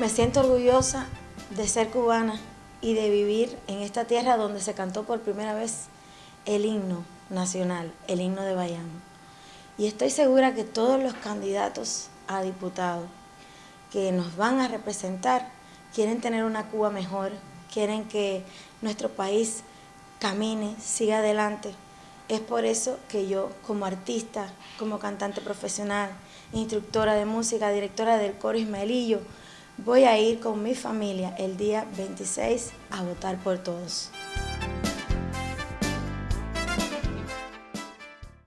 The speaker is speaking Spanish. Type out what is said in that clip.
Me siento orgullosa de ser cubana y de vivir en esta tierra donde se cantó por primera vez el himno nacional, el himno de Bayamo. Y estoy segura que todos los candidatos a diputados que nos van a representar quieren tener una Cuba mejor, quieren que nuestro país camine, siga adelante. Es por eso que yo, como artista, como cantante profesional, instructora de música, directora del coro Ismaelillo, voy a ir con mi familia el día 26 a votar por todos.